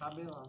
Cabelão.